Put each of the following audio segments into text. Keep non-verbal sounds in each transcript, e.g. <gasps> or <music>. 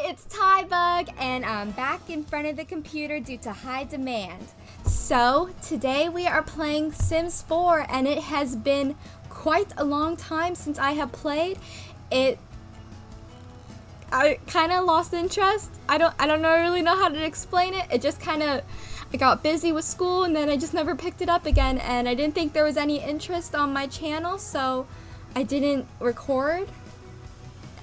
it's Tybug, and I'm back in front of the computer due to high demand. So, today we are playing Sims 4, and it has been quite a long time since I have played. It I kind of lost interest. I don't I don't know, really know how to explain it. It just kind of I got busy with school and then I just never picked it up again and I didn't think there was any interest on my channel, so I didn't record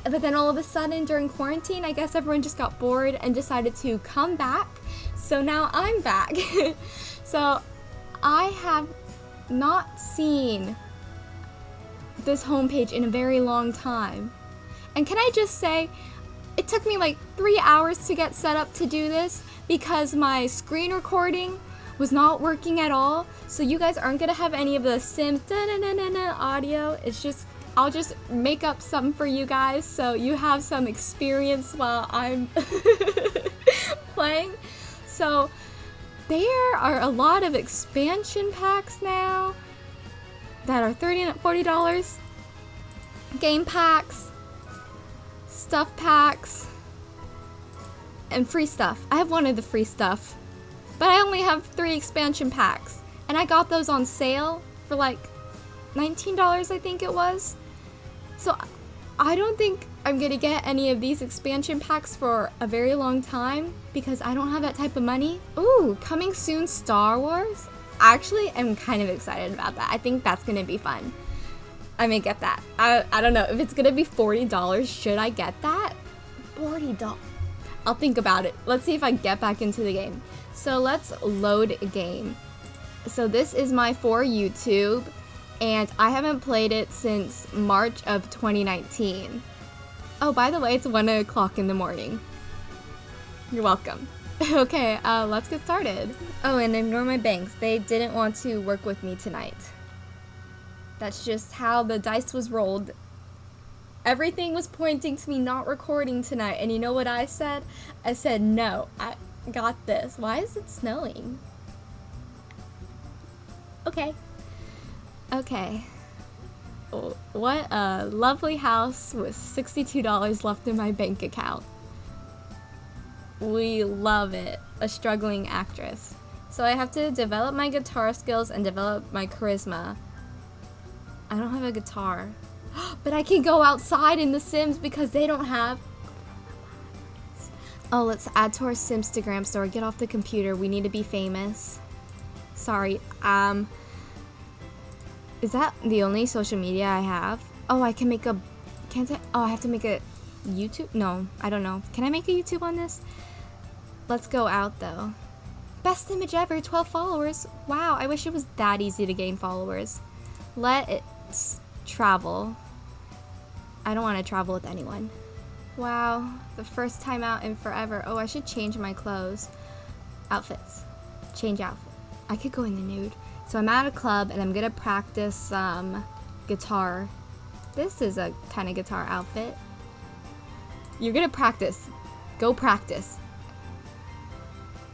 but then all of a sudden during quarantine, I guess everyone just got bored and decided to come back. So now I'm back. <laughs> so I have not seen this homepage in a very long time. And can I just say, it took me like three hours to get set up to do this because my screen recording was not working at all. So you guys aren't gonna have any of the sim audio. It's just I'll just make up some for you guys so you have some experience while I'm <laughs> playing. So there are a lot of expansion packs now that are 30 and $40. Game packs, stuff packs, and free stuff. I have one of the free stuff, but I only have three expansion packs. And I got those on sale for like $19 I think it was. So I don't think I'm gonna get any of these expansion packs for a very long time because I don't have that type of money. Ooh, coming soon Star Wars? Actually, I'm kind of excited about that. I think that's gonna be fun. I may get that. I, I don't know. If it's gonna be $40, should I get that? $40. I'll think about it. Let's see if I get back into the game. So let's load a game. So this is my for YouTube and I haven't played it since March of 2019. Oh, by the way, it's 1 o'clock in the morning. You're welcome. <laughs> okay, uh, let's get started. Oh, and ignore my banks. They didn't want to work with me tonight. That's just how the dice was rolled. Everything was pointing to me not recording tonight, and you know what I said? I said, no, I got this. Why is it snowing? Okay. Okay. What a lovely house with $62 left in my bank account. We love it. A struggling actress. So I have to develop my guitar skills and develop my charisma. I don't have a guitar. <gasps> but I can go outside in The Sims because they don't have... Oh, let's add to our Simstagram store. Get off the computer. We need to be famous. Sorry. Um... Is that the only social media I have? Oh, I can make a... Can't I? Oh, I have to make a YouTube? No, I don't know. Can I make a YouTube on this? Let's go out, though. Best image ever, 12 followers. Wow, I wish it was that easy to gain followers. Let's travel. I don't want to travel with anyone. Wow, the first time out in forever. Oh, I should change my clothes. Outfits. Change outfit. I could go in the nude. So I'm at a club and I'm gonna practice some um, guitar. This is a kind of guitar outfit. You're gonna practice. Go practice.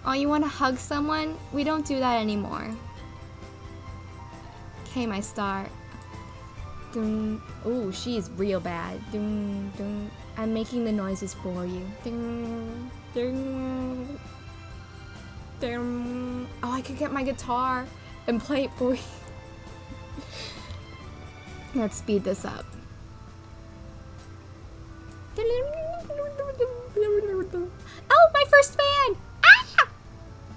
Oh, you wanna hug someone? We don't do that anymore. Okay, my star. Oh, she's real bad. I'm making the noises for you. Oh, I could get my guitar and play it for you. Let's speed this up. Oh, my first fan! Ah!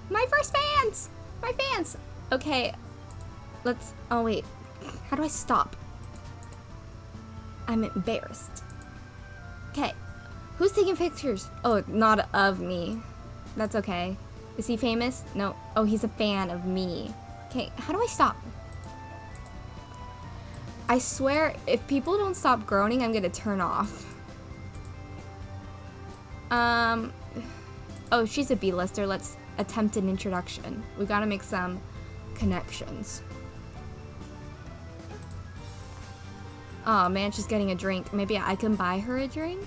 My first fans! My fans! Okay, let's, oh wait, how do I stop? I'm embarrassed. Okay, who's taking pictures? Oh, not of me. That's okay. Is he famous? No. Oh, he's a fan of me. Okay, how do I stop? I swear, if people don't stop groaning, I'm gonna turn off. Um, oh, she's a B-lister. Let's attempt an introduction. We gotta make some connections. Oh man, she's getting a drink. Maybe I can buy her a drink?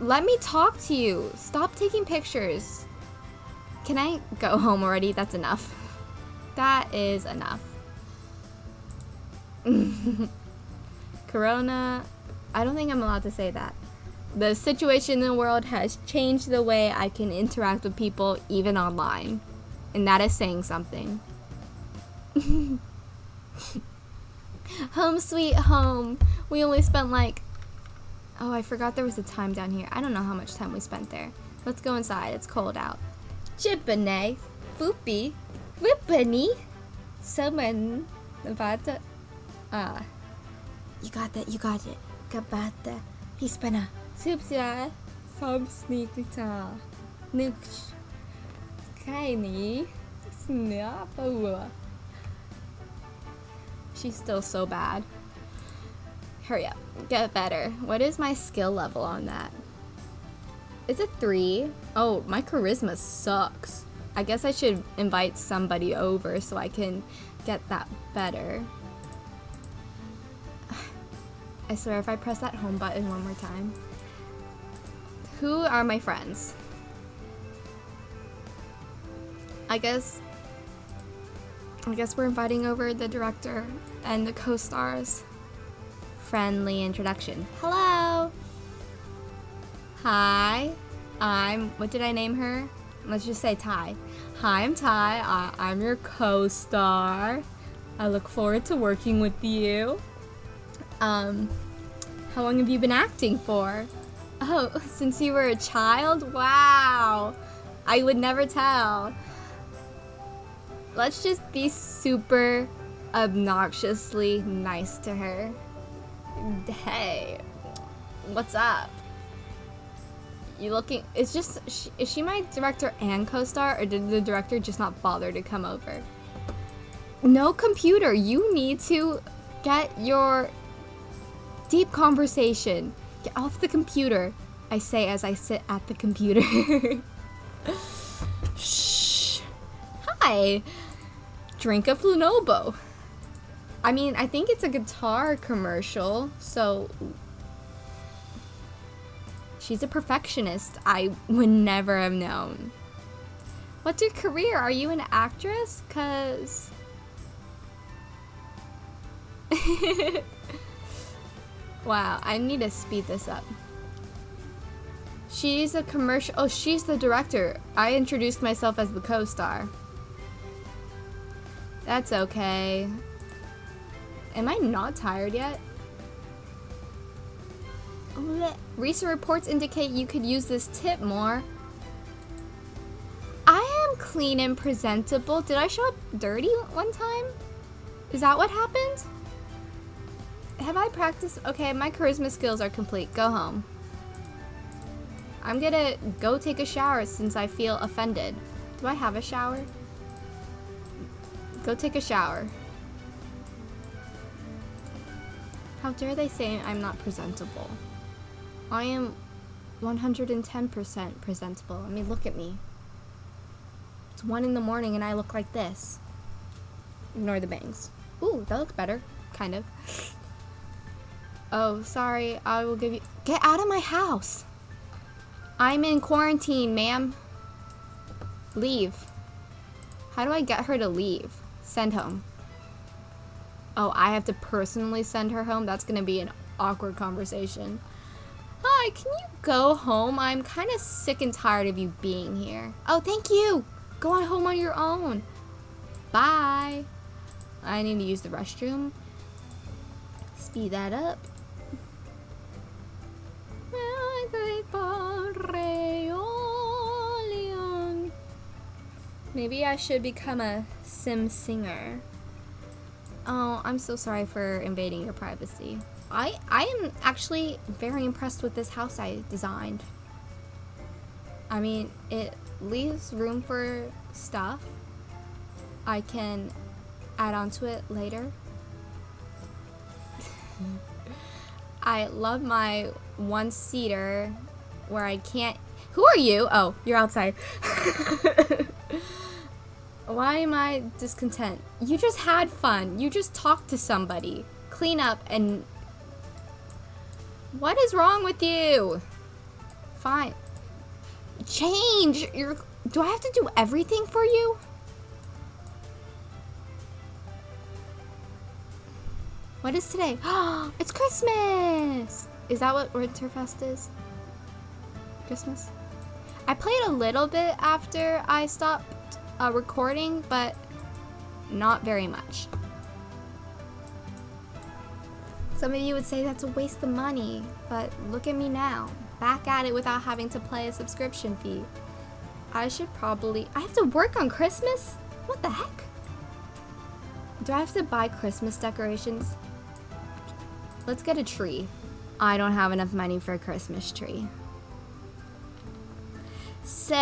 Let me talk to you. Stop taking pictures. Can I go <laughs> home already? That's enough. That is enough. <laughs> Corona. I don't think I'm allowed to say that. The situation in the world has changed the way I can interact with people even online. And that is saying something. <laughs> home sweet home. We only spent like Oh, I forgot there was a time down here. I don't know how much time we spent there. Let's go inside. It's cold out. Chipane, Foopy, Whippany, Summon, Nevada. Ah. You got that, you got it. Kabata, Hispana, Supsia, Som Sneakita, Nooch, Kaini, Snapua. She's still so bad. Hurry up. Get better. What is my skill level on that? Is it three? Oh, my charisma sucks. I guess I should invite somebody over so I can get that better. <sighs> I swear if I press that home button one more time. Who are my friends? I guess I guess we're inviting over the director and the co-stars friendly introduction. Hello! Hi, I'm, what did I name her? Let's just say Ty. Hi, I'm Ty. I, I'm your co-star. I look forward to working with you. Um, how long have you been acting for? Oh, <laughs> since you were a child? Wow. I would never tell. Let's just be super obnoxiously nice to her. Hey, what's up? You looking? It's just, is she my director and co-star, or did the director just not bother to come over? No computer. You need to get your deep conversation. Get off the computer. I say as I sit at the computer. <laughs> Shh. Hi. Drink a Flunobo. I mean, I think it's a guitar commercial, so... She's a perfectionist. I would never have known. What's your career? Are you an actress? Cause... <laughs> wow, I need to speed this up. She's a commercial- oh, she's the director. I introduced myself as the co-star. That's okay. Am I not tired yet? Recent reports indicate you could use this tip more. I am clean and presentable. Did I show up dirty one time? Is that what happened? Have I practiced? Okay, my charisma skills are complete. Go home. I'm gonna go take a shower since I feel offended. Do I have a shower? Go take a shower. How dare they say I'm not presentable? I am 110% presentable. I mean, look at me. It's 1 in the morning and I look like this. Ignore the bangs. Ooh, that looks better. Kind of. <laughs> Oh, sorry. I will give you... Get out of my house! I'm in quarantine, ma'am. Leave. How do I get her to leave? Send home. Oh, I have to personally send her home? That's gonna be an awkward conversation. Hi, can you go home? I'm kind of sick and tired of you being here. Oh, thank you. Go on home on your own. Bye. I need to use the restroom. Speed that up. Maybe I should become a sim singer. Oh, I'm so sorry for invading your privacy. I, I am actually very impressed with this house I designed. I mean, it leaves room for stuff. I can add on to it later. <laughs> I love my one-seater where I can't... Who are you? Oh, you're outside. <laughs> Why am I discontent? You just had fun. You just talked to somebody. Clean up and... What is wrong with you? Fine. Change! You're... Do I have to do everything for you? What is today? <gasps> it's Christmas! Is that what Winterfest is? Christmas. I played a little bit after I stopped uh, recording, but not very much. Some of you would say that's a waste of money, but look at me now, back at it without having to pay a subscription fee. I should probably, I have to work on Christmas? What the heck? Do I have to buy Christmas decorations? Let's get a tree. I don't have enough money for a Christmas tree. So,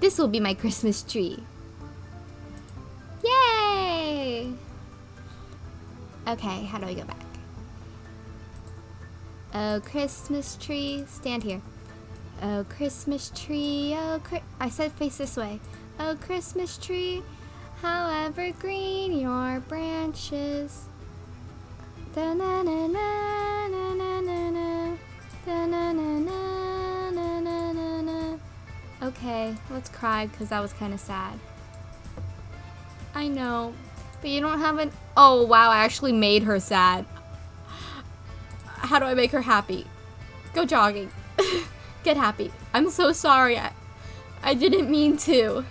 this will be my Christmas tree. Okay, how do I go back? Oh, Christmas tree, stand here. Oh, Christmas tree, oh, I said face this way. Oh, Christmas tree, however green your branches. Da na na na na na na na da na na na na na na na. Okay, let's cry because that was kind of sad. I know, but you don't have an. Oh wow, I actually made her sad. How do I make her happy? Go jogging. <laughs> Get happy. I'm so sorry. I, I didn't mean to.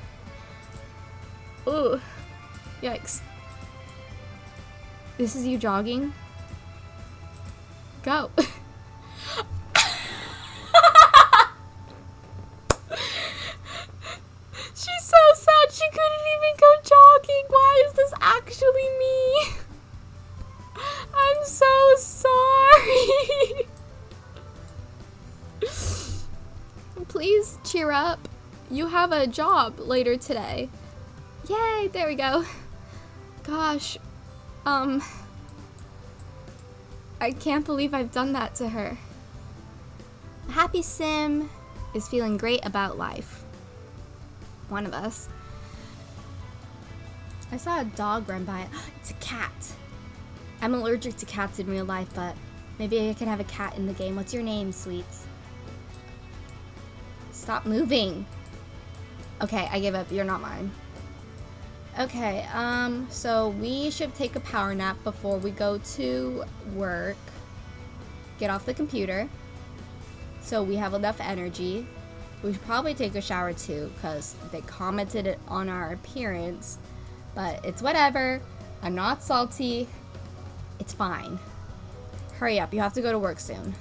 Ooh. Yikes. This is you jogging? Go. Up. You have a job later today. Yay, there we go. <laughs> Gosh, um, I can't believe I've done that to her. Happy Sim is feeling great about life. One of us. I saw a dog run by. <gasps> It's a cat. I'm allergic to cats in real life, but maybe I can have a cat in the game. What's your name, sweets? Stop moving. Okay, I give up. You're not mine. Okay, um, so we should take a power nap before we go to work. Get off the computer. So we have enough energy. We should probably take a shower too, because they commented it on our appearance. But it's whatever. I'm not salty. It's fine. Hurry up, you have to go to work soon.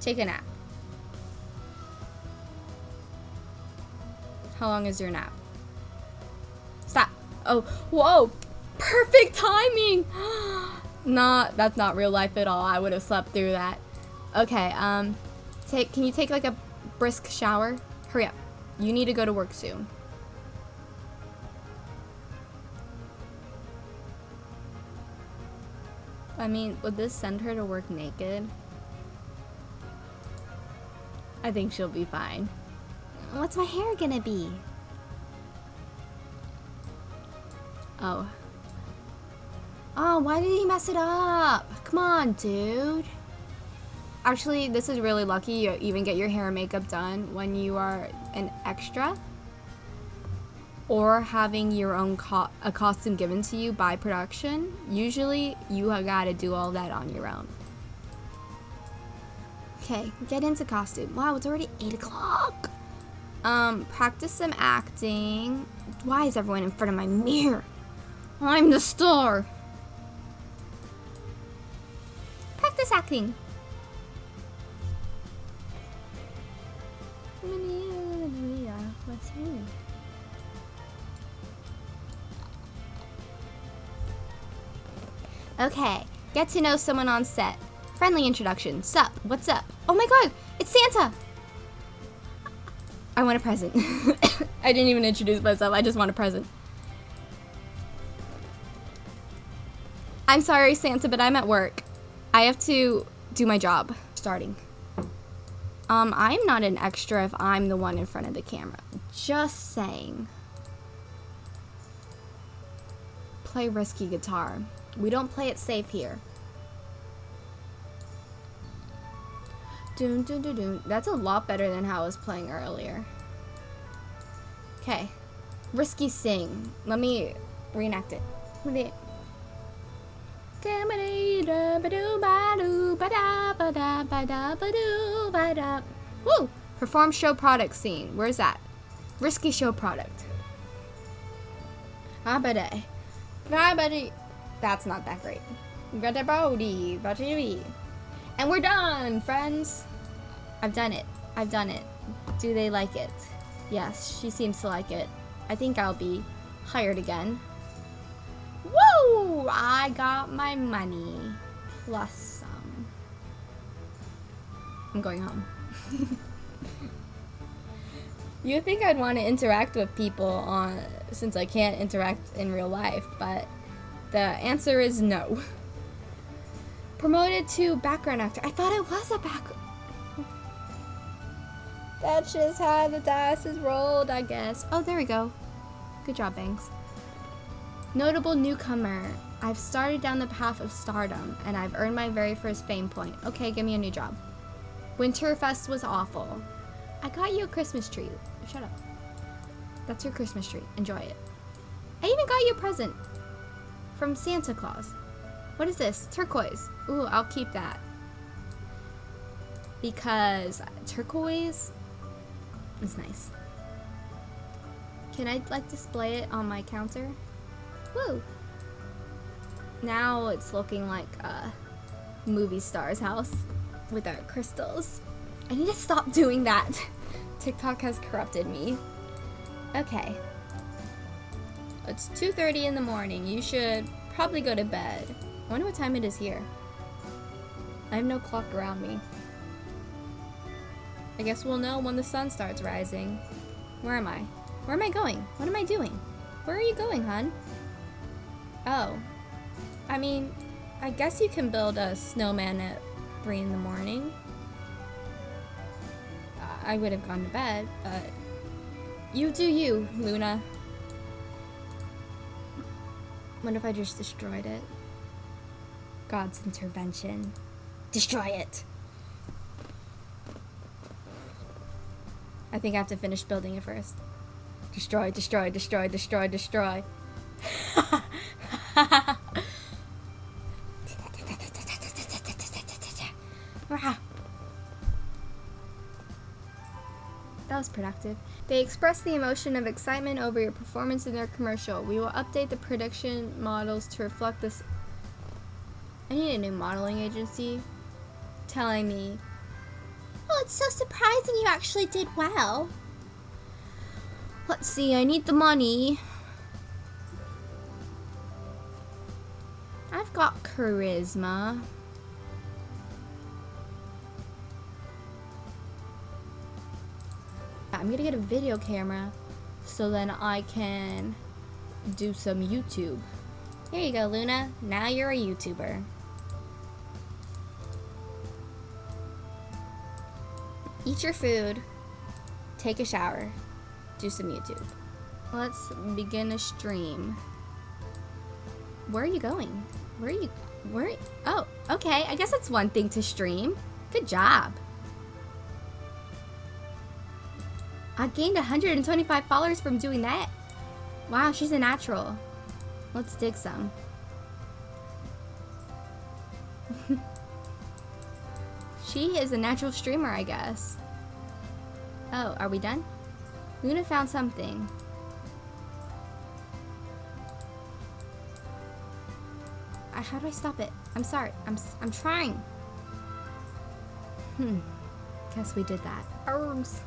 Take a nap. How long is your nap? Stop. Oh, whoa. Perfect timing. <gasps> not, that's not real life at all. I would have slept through that. Okay, um, take, can you take like a brisk shower? Hurry up. You need to go to work soon. I mean, would this send her to work naked? I think she'll be fine. What's my hair gonna be? Oh. Oh, why did he mess it up? Come on, dude. Actually, this is really lucky you even get your hair and makeup done when you are an extra or having your own co a costume given to you by production. Usually, you have got to do all that on your own. Okay, get into costume. Wow, it's already 8 o'clock. Um, practice some acting. Why is everyone in front of my mirror? I'm the star. Practice acting. Okay, get to know someone on set. Friendly introduction. Sup? What's up? Oh my god, it's Santa! I want a present. <coughs> I didn't even introduce myself. I just want a present. I'm sorry, Santa, but I'm at work. I have to do my job. Starting. Um, I'm not an extra if I'm the one in front of the camera. Just saying. Play risky guitar. We don't play it safe here. That's a lot better than how I was playing earlier. Okay. Risky sing. Let me reenact it. ba da. Woo! Perform show product scene. Where's that? Risky show product. Ah ba eh. dee. Eh. That's not that great. Eh, dee. And we're done, friends. I've done it. I've done it. Do they like it? Yes, she seems to like it. I think I'll be hired again. Woo! I got my money. Plus some. I'm going home. <laughs> you think I'd want to interact with people on since I can't interact in real life, but the answer is no. <laughs> Promoted to background actor. I thought it was a background. That's just how the dice is rolled, I guess. Oh, there we go. Good job, Banks. Notable newcomer. I've started down the path of stardom, and I've earned my very first fame point. Okay, give me a new job. Winterfest was awful. I got you a Christmas tree. Shut up. That's your Christmas tree. Enjoy it. I even got you a present from Santa Claus. What is this? Turquoise. Ooh, I'll keep that. Because turquoise is nice. Can I like display it on my counter? Woo! Now it's looking like a movie star's house with our crystals. I need to stop doing that. <laughs> TikTok has corrupted me. Okay. It's 2.30 in the morning. You should probably go to bed. I wonder what time it is here. I have no clock around me. I guess we'll know when the sun starts rising. Where am I? Where am I going? What am I doing? Where are you going, hun? Oh. I mean, I guess you can build a snowman at 3 in the morning. I would have gone to bed, but... You do you, Luna. What if I just destroyed it? God's intervention. Destroy it! I think I have to finish building it first. Destroy, destroy, destroy, destroy, destroy. <laughs> That was productive. They express the emotion of excitement over your performance in their commercial. We will update the prediction models to reflect this. I need a new modeling agency telling me, Oh, it's so surprising you actually did well. Let's see, I need the money. I've got charisma. I'm gonna get a video camera so then I can do some YouTube. Here you go, Luna. Now you're a YouTuber. Eat your food, take a shower, do some YouTube. Let's begin a stream. Where are you going? Where are you? Where? Oh, okay. I guess that's one thing to stream. Good job. I gained 125 followers from doing that. Wow, she's a natural. Let's dig some. She is a natural streamer, I guess. Oh, are we done? Luna found something. Uh, how do I stop it? I'm sorry. I'm, I'm trying. Hmm. Guess we did that. Herbs.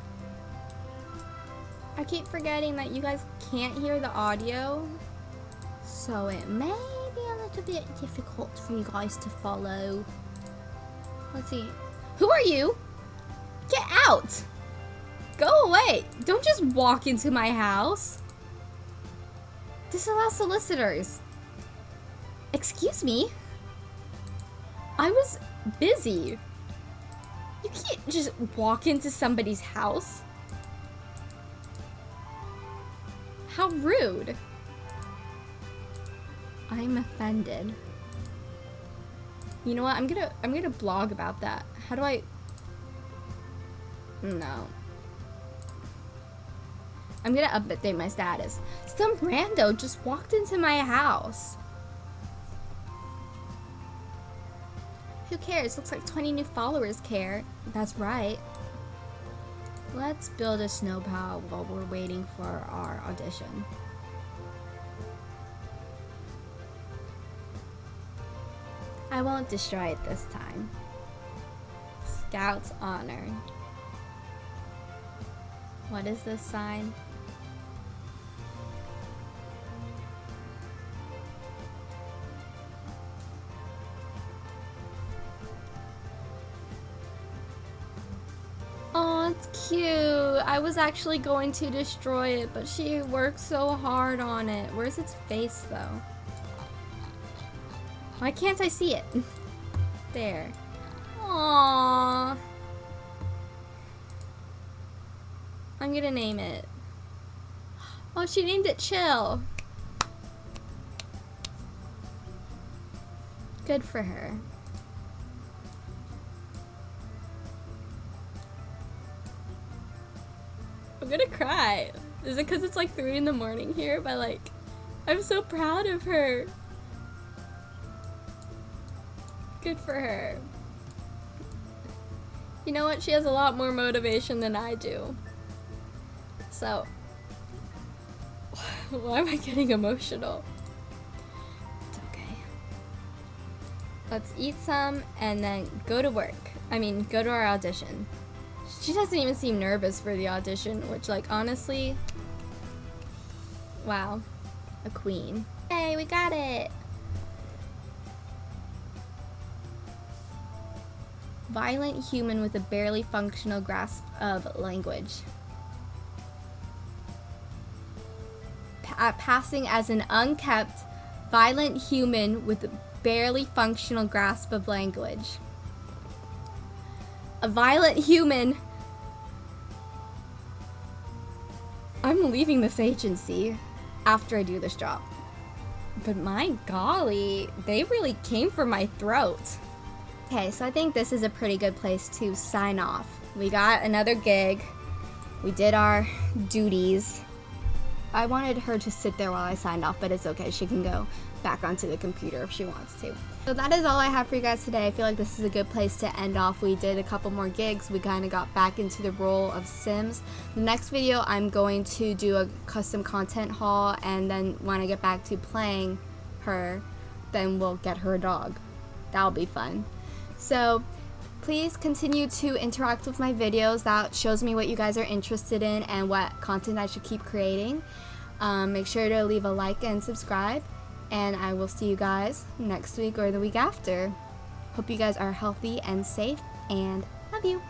I keep forgetting that you guys can't hear the audio. So it may be a little bit difficult for you guys to follow. Let's see. Who are you? Get out! Go away! Don't just walk into my house. Disallow solicitors. Excuse me? I was busy. You can't just walk into somebody's house. How rude. I'm offended. You know what? I'm gonna I'm gonna blog about that. How do I No. I'm gonna update my status. Some rando just walked into my house. Who cares? Looks like 20 new followers care. That's right. Let's build a snow pal while we're waiting for our audition. I won't destroy it this time. Scout's honor. What is this sign? Oh, it's cute. I was actually going to destroy it, but she worked so hard on it. Where's its face, though? Why can't I see it? <laughs> There. Aww. I'm gonna name it. <gasps> Oh, she named it Chill. Good for her. I'm gonna cry. Is it because it's like 3 in the morning here? But like, I'm so proud of her. Good for her. You know what? She has a lot more motivation than I do. So, <laughs> why am I getting emotional? It's okay. Let's eat some and then go to work. I mean, go to our audition. She doesn't even seem nervous for the audition, which, like, honestly, wow, a queen. Hey, we got it! Violent human with a barely functional grasp of language. Pa uh, passing as an unkept, violent human with a barely functional grasp of language. A violent human I'm leaving this agency after I do this job. But my golly, they really came for my throat. Okay, so I think this is a pretty good place to sign off. We got another gig. We did our duties. I wanted her to sit there while I signed off, but it's okay. She can go back onto the computer if she wants to. So that is all I have for you guys today. I feel like this is a good place to end off. We did a couple more gigs. We kind of got back into the role of Sims. The next video, I'm going to do a custom content haul, and then when I get back to playing her, then we'll get her a dog. That'll be fun. So please continue to interact with my videos. That shows me what you guys are interested in and what content I should keep creating. Um, make sure to leave a like and subscribe and I will see you guys next week or the week after. Hope you guys are healthy and safe, and love you.